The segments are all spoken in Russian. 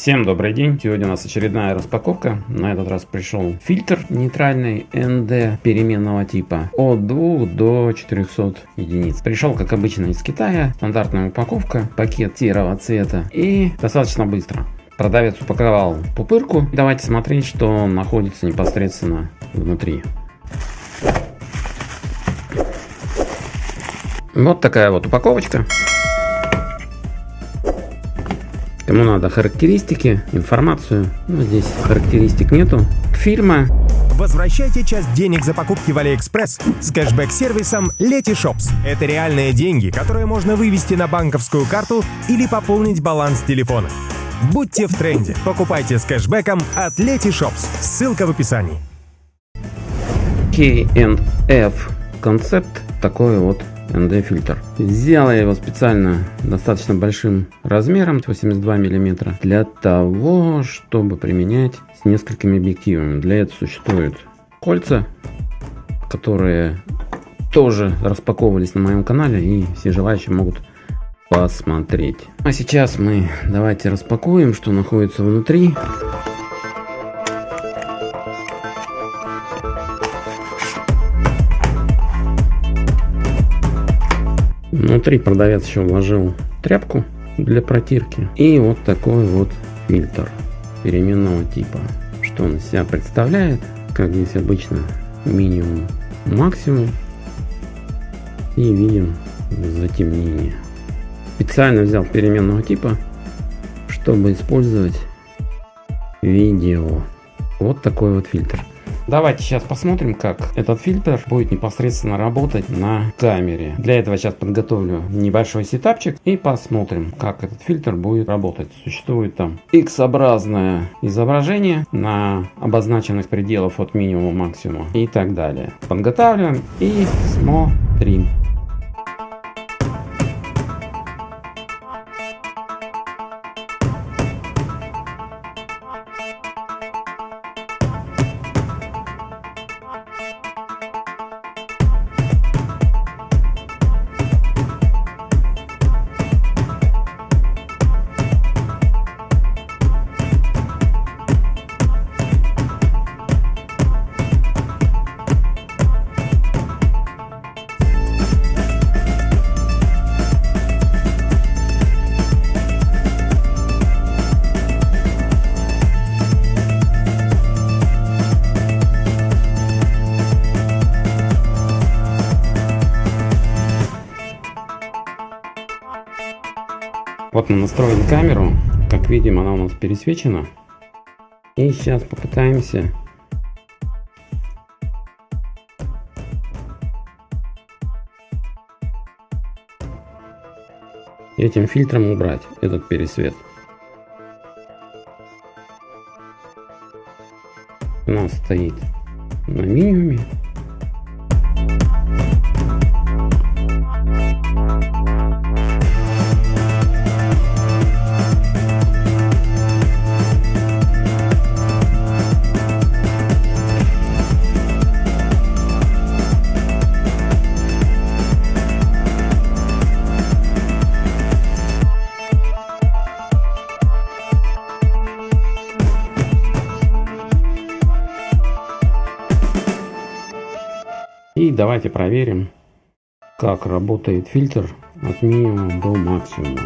Всем добрый день! Сегодня у нас очередная распаковка. На этот раз пришел фильтр нейтральный ND переменного типа от 2 до 400 единиц. Пришел, как обычно, из Китая. Стандартная упаковка, пакет серого цвета и достаточно быстро. Продавец упаковал пупырку. Давайте смотреть, что находится непосредственно внутри. Вот такая вот упаковочка. Кому надо характеристики, информацию, ну здесь характеристик нету. Фильма. Возвращайте часть денег за покупки в Алиэкспресс с кэшбэк-сервисом Letyshops. Это реальные деньги, которые можно вывести на банковскую карту или пополнить баланс телефона. Будьте в тренде. Покупайте с кэшбэком от Letyshops. Ссылка в описании. KNF концепт такой вот ND фильтр. Сделал я его специально достаточно большим размером, 82 мм, для того, чтобы применять с несколькими объективами. Для этого существуют кольца, которые тоже распаковывались на моем канале и все желающие могут посмотреть. А сейчас мы давайте распакуем, что находится внутри. Внутри продавец еще вложил тряпку для протирки и вот такой вот фильтр переменного типа. Что он из себя представляет, как здесь обычно минимум, максимум и видим затемнение. Специально взял переменного типа, чтобы использовать видео. Вот такой вот фильтр. Давайте сейчас посмотрим, как этот фильтр будет непосредственно работать на камере. Для этого сейчас подготовлю небольшой сетапчик и посмотрим, как этот фильтр будет работать. Существует там X-образное изображение на обозначенных пределов от минимума максимума и так далее. Подготавливаем и смотрим. Вот мы настроили камеру. Как видим, она у нас пересвечена. И сейчас попытаемся этим фильтром убрать этот пересвет. У нас стоит на минимуме И давайте проверим, как работает фильтр от минимума до максимума.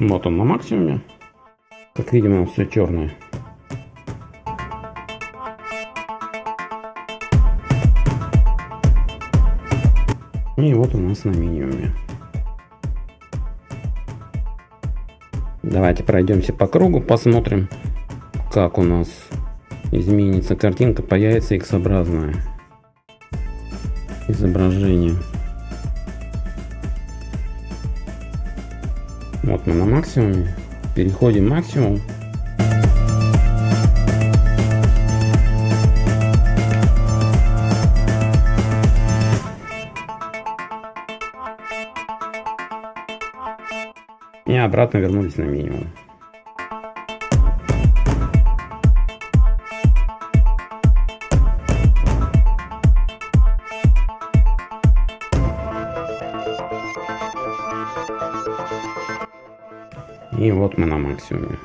Вот он на максимуме. Как видим, все черное. И вот у нас на минимуме. Давайте пройдемся по кругу, посмотрим, как у нас изменится картинка, появится X-образное изображение. Вот мы на максимуме. Переходим максимум. и обратно вернулись на минимум. И вот мы на максимуме.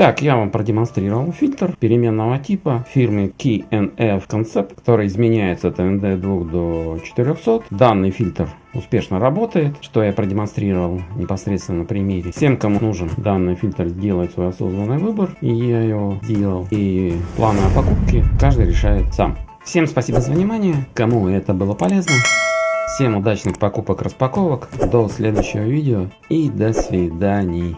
Итак, я вам продемонстрировал фильтр переменного типа фирмы KNF Concept, который изменяется от ND2 до 400. Данный фильтр успешно работает, что я продемонстрировал непосредственно на примере. Всем, кому нужен данный фильтр, сделать свой осознанный выбор, и я его сделал. И планы о покупке каждый решает сам. Всем спасибо за внимание, кому это было полезно. Всем удачных покупок-распаковок, до следующего видео и до свидания.